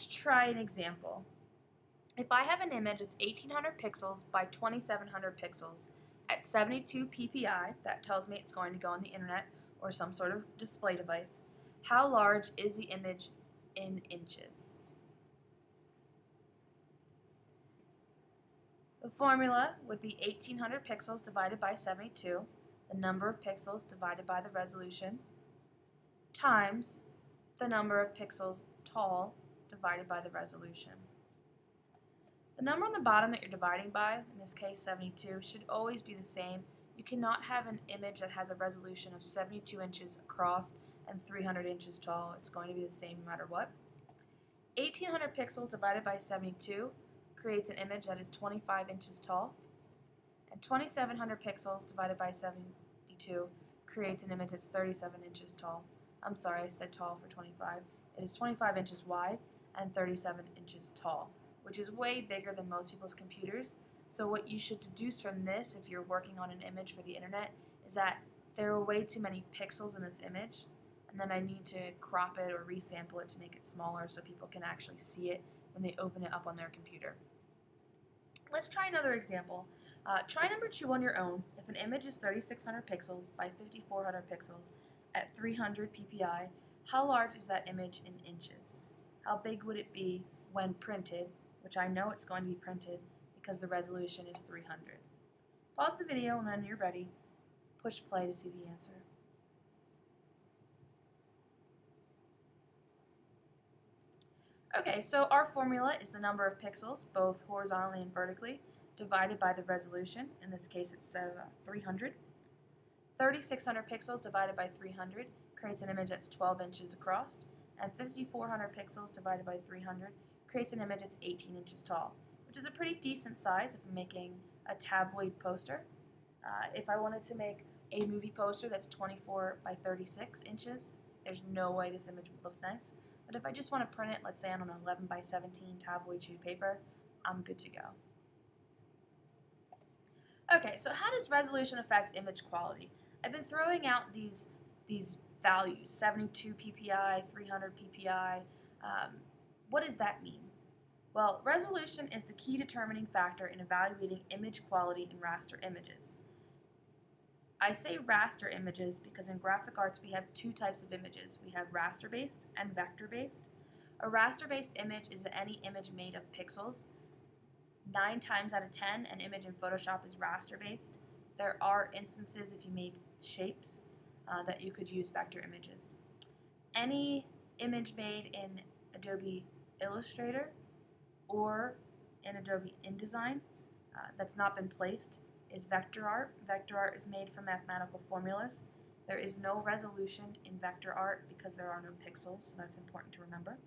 Let's try an example. If I have an image that's 1800 pixels by 2700 pixels at 72 ppi, that tells me it's going to go on the internet or some sort of display device, how large is the image in inches? The formula would be 1800 pixels divided by 72, the number of pixels divided by the resolution, times the number of pixels tall divided by the resolution. The number on the bottom that you're dividing by, in this case 72, should always be the same. You cannot have an image that has a resolution of 72 inches across and 300 inches tall. It's going to be the same no matter what. 1800 pixels divided by 72 creates an image that is 25 inches tall. And 2700 pixels divided by 72 creates an image that's 37 inches tall. I'm sorry, I said tall for 25. It is 25 inches wide and 37 inches tall, which is way bigger than most people's computers. So what you should deduce from this, if you're working on an image for the internet, is that there are way too many pixels in this image, and then I need to crop it or resample it to make it smaller so people can actually see it when they open it up on their computer. Let's try another example. Uh, try number two on your own. If an image is 3600 pixels by 5400 pixels at 300 ppi, how large is that image in inches? How big would it be when printed, which I know it's going to be printed because the resolution is 300. Pause the video and when you're ready, push play to see the answer. Okay, so our formula is the number of pixels, both horizontally and vertically, divided by the resolution. In this case, it's uh, 300. 3600 pixels divided by 300 creates an image that's 12 inches across, and 5400 pixels divided by 300 creates an image that's 18 inches tall, which is a pretty decent size if I'm making a tabloid poster. Uh, if I wanted to make a movie poster that's 24 by 36 inches, there's no way this image would look nice. But if I just want to print it, let's say on an 11 by 17 tabloid sheet of paper, I'm good to go. Okay, so how does resolution affect image quality? I've been throwing out these, these values, 72 ppi, 300 ppi. Um, what does that mean? Well, resolution is the key determining factor in evaluating image quality in raster images. I say raster images because in graphic arts we have two types of images. We have raster-based and vector-based. A raster-based image is any image made of pixels. Nine times out of ten, an image in Photoshop is raster-based. There are instances if you made shapes uh, that you could use vector images. Any image made in Adobe Illustrator or in Adobe InDesign uh, that's not been placed is vector art. Vector art is made from mathematical formulas. There is no resolution in vector art because there are no pixels, so that's important to remember.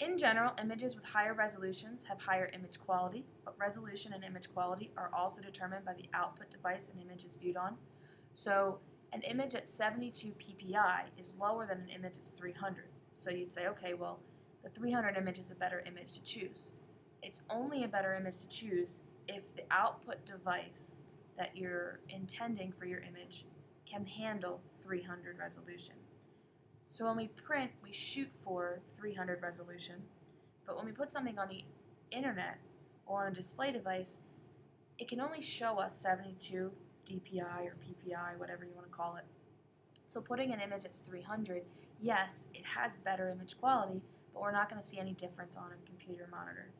In general, images with higher resolutions have higher image quality, but resolution and image quality are also determined by the output device an image is viewed on. So an image at 72 ppi is lower than an image at 300. So you'd say, okay, well, the 300 image is a better image to choose. It's only a better image to choose if the output device that you're intending for your image can handle 300 resolution. So when we print, we shoot for 300 resolution, but when we put something on the internet or on a display device, it can only show us 72 DPI or PPI, whatever you want to call it. So putting an image at 300, yes, it has better image quality, but we're not going to see any difference on a computer monitor.